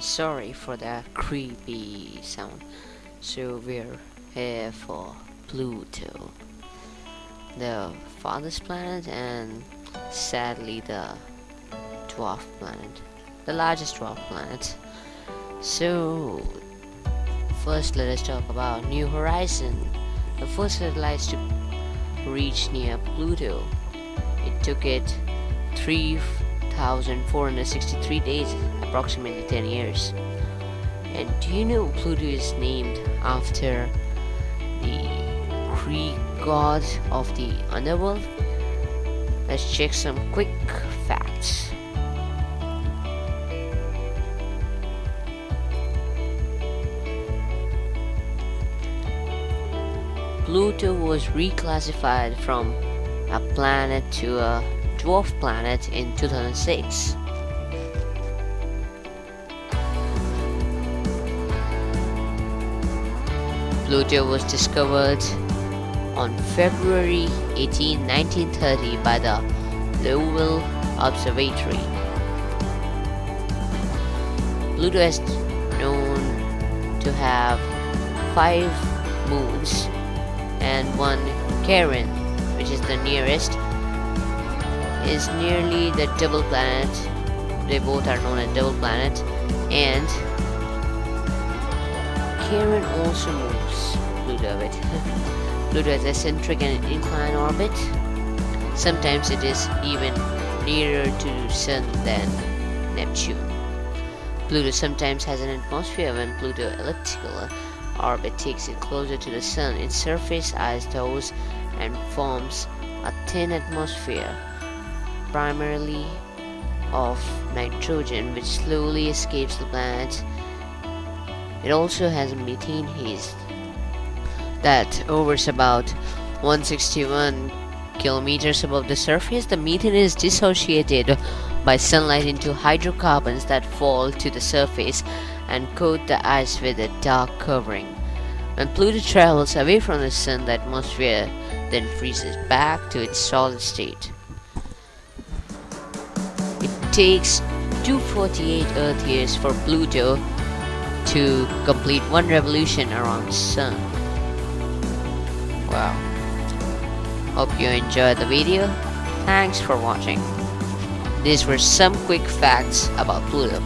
sorry for that creepy sound. So we're here for Pluto, the farthest planet and sadly the dwarf planet, the largest dwarf planet. So first let us talk about New Horizon. The first satellite to reach near Pluto. It took it 3,463 days, approximately 10 years. And do you know Pluto is named after the Greek god of the underworld? Let's check some quick facts. Pluto was reclassified from a planet to a dwarf planet in 2006. Pluto was discovered on February 18, 1930 by the Lowell Observatory. Pluto is known to have five moons and one Charon, which is the nearest, is nearly the double planet. They both are known as double planet and Charon also moves Pluto a bit. Pluto has eccentric and inclined orbit. Sometimes it is even nearer to Sun than Neptune. Pluto sometimes has an atmosphere when Pluto elliptical orbit takes it closer to the Sun. Its surface ice thaws and forms a thin atmosphere, primarily of nitrogen, which slowly escapes the planet it also has a methane haze that hovers about 161 kilometers above the surface. The methane is dissociated by sunlight into hydrocarbons that fall to the surface and coat the ice with a dark covering. When Pluto travels away from the sun, the atmosphere then freezes back to its solid state. It takes 248 Earth years for Pluto to complete one revolution around the sun. Wow. Hope you enjoyed the video. Thanks for watching. These were some quick facts about Pluto.